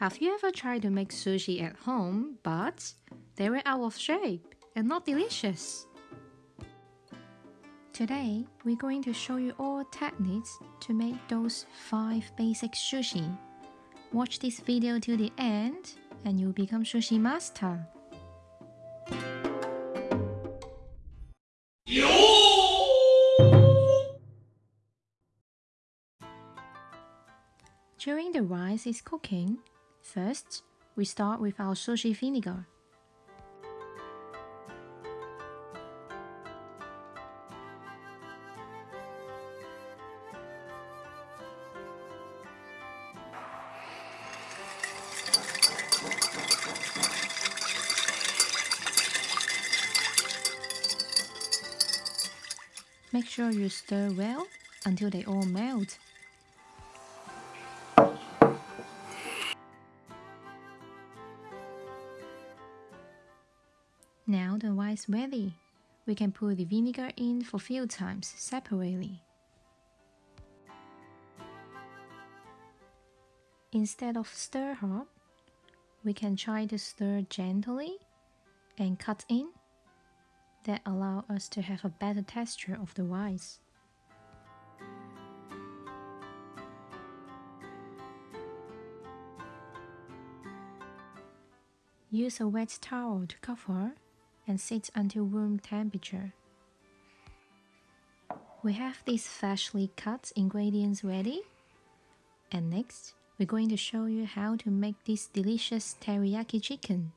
Have you ever tried to make sushi at home, but they were out of shape and not delicious? Today, we're going to show you all techniques to make those 5 basic sushi. Watch this video till the end and you'll become sushi master. During the rice is cooking, first we start with our sushi vinegar. Make sure you stir well until they all melt. Rice ready. We can put the vinegar in for few times separately. Instead of stir hard, we can try to stir gently and cut in that allow us to have a better texture of the rice. Use a wet towel to cover and sit until room temperature. We have these freshly cut ingredients ready. And next, we're going to show you how to make this delicious teriyaki chicken.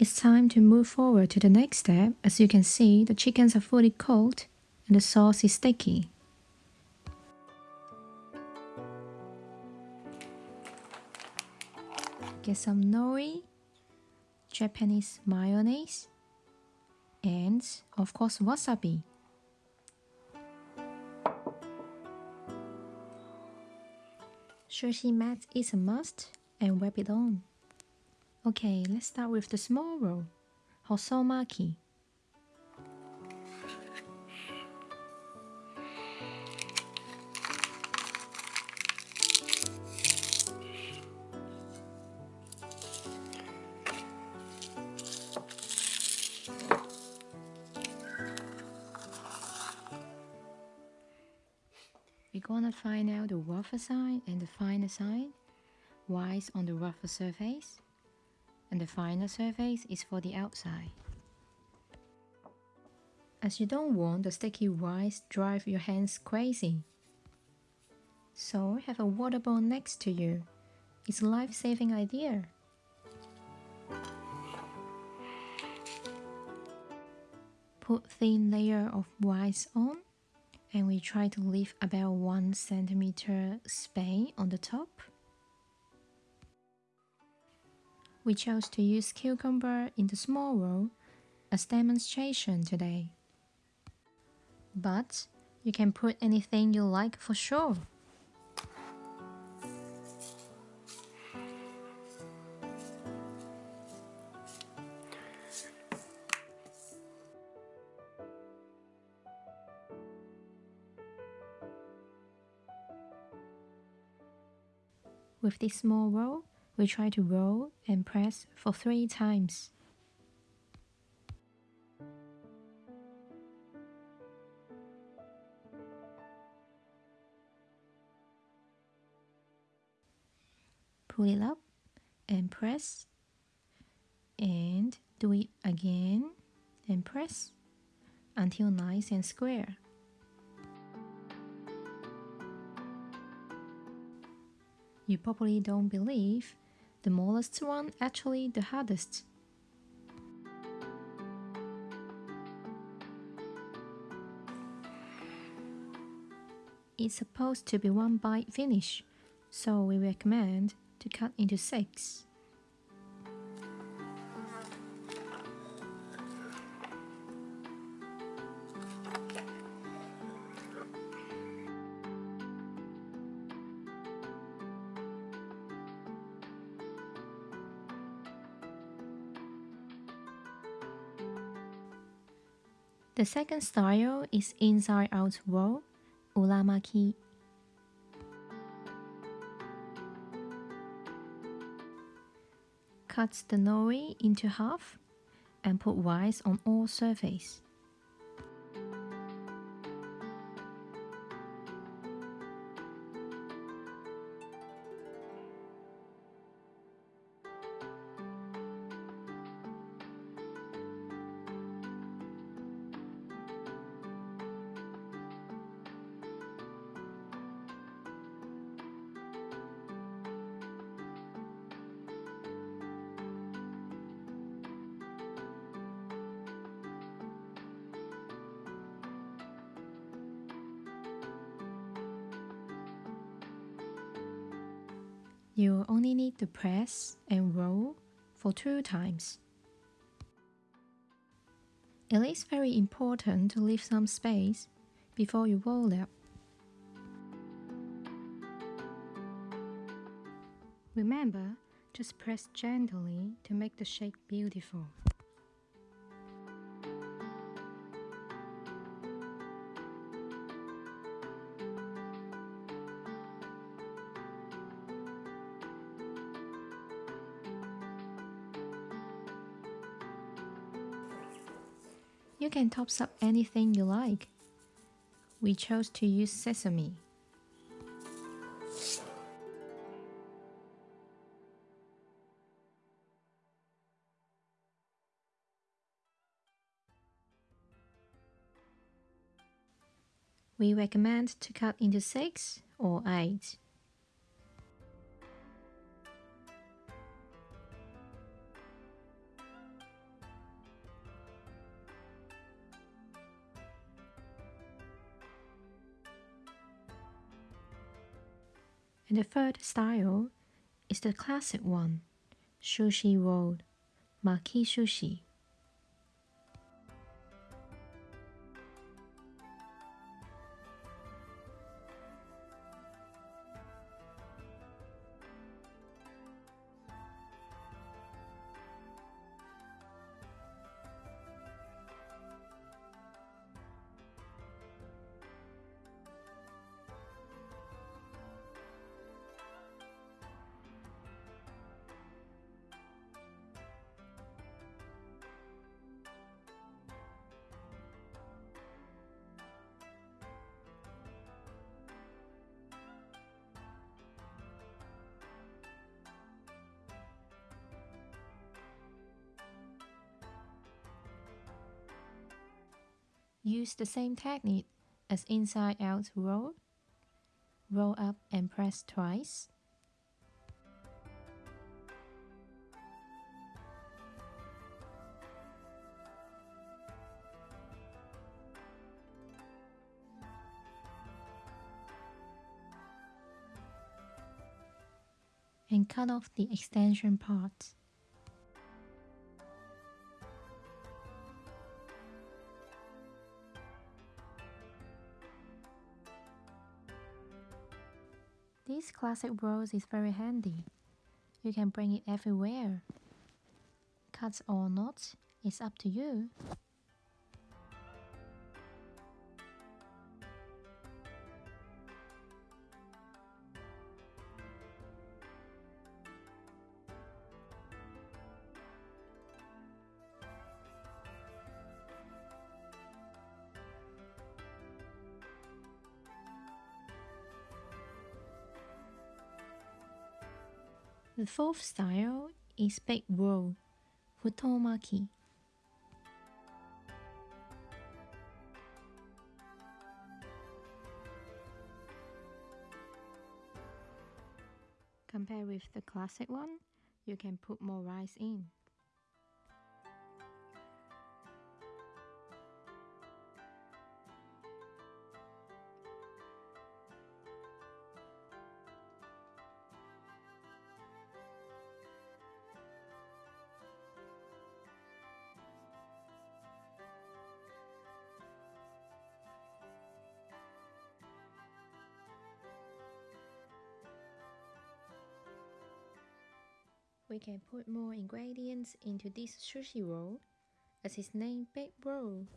It's time to move forward to the next step. As you can see, the chickens are fully cooked and the sauce is sticky. Get some nori, Japanese mayonnaise, and of course wasabi. Sushi mat is a must and wrap it on. Okay, let's start with the small roll, Hosomaki. We're gonna find out the rougher side and the finer side, rice on the rougher surface, and the finer surface is for the outside. As you don't want the sticky rice drive your hands crazy. So have a water bowl next to you. It's a life-saving idea. Put thin layer of rice on and we try to leave about 1 centimeter space on the top. We chose to use cucumber in the small roll as demonstration today. But you can put anything you like for sure. With this small roll, we try to roll and press for 3 times. Pull it up and press and do it again and press until nice and square. You probably don't believe the smallest one actually the hardest. It's supposed to be one bite finish, so we recommend to cut into six. The second style is inside out roll uramaki. Cut the nori into half and put rice on all surface. You only need to press and roll for two times. It is very important to leave some space before you roll up. Remember, just press gently to make the shape beautiful. You can top up anything you like. We chose to use sesame. We recommend to cut into 6 or 8. And the third style is the classic one, sushi roll, maki sushi. Use the same technique as inside out roll. Roll up and press twice. and cut off the extension part. Classic rose is very handy. You can bring it everywhere. Cuts or not, it's up to you. Fourth style is big roll, futomaki. Compared with the classic one, you can put more rice in. We can put more ingredients into this sushi roll, as its name Big Roll.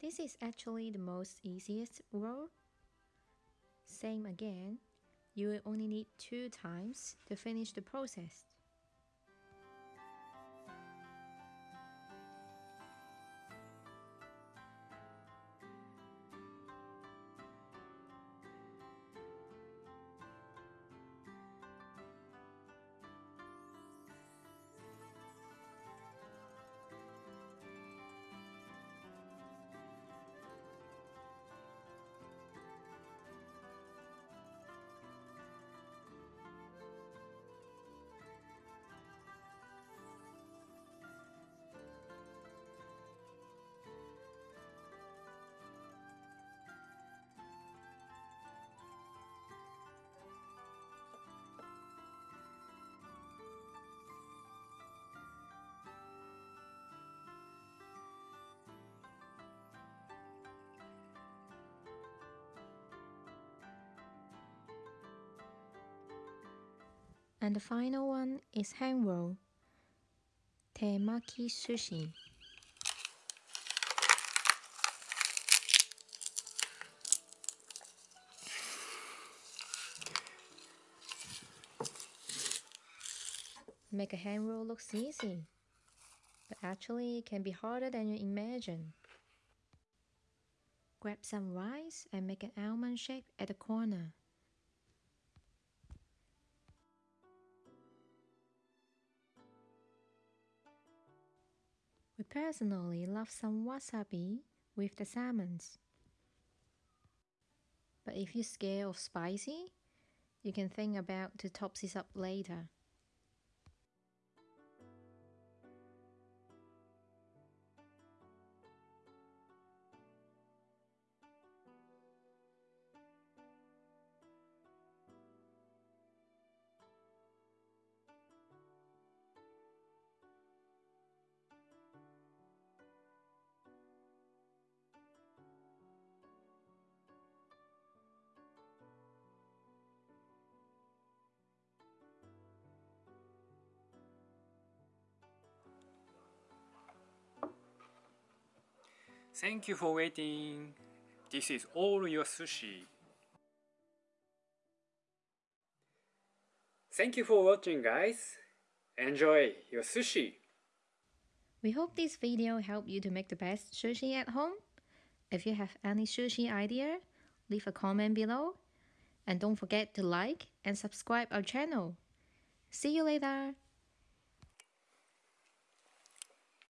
This is actually the most easiest roll. Same again, you will only need two times to finish the process. And the final one is hand roll, temaki sushi. Make a hand roll looks easy, but actually it can be harder than you imagine. Grab some rice and make an almond shape at the corner. Personally love some wasabi with the salmons. But if you're scared of spicy, you can think about to top this up later. Thank you for waiting. This is all your sushi. Thank you for watching guys. Enjoy your sushi. We hope this video helped you to make the best sushi at home. If you have any sushi idea, leave a comment below. And don't forget to like and subscribe our channel. See you later.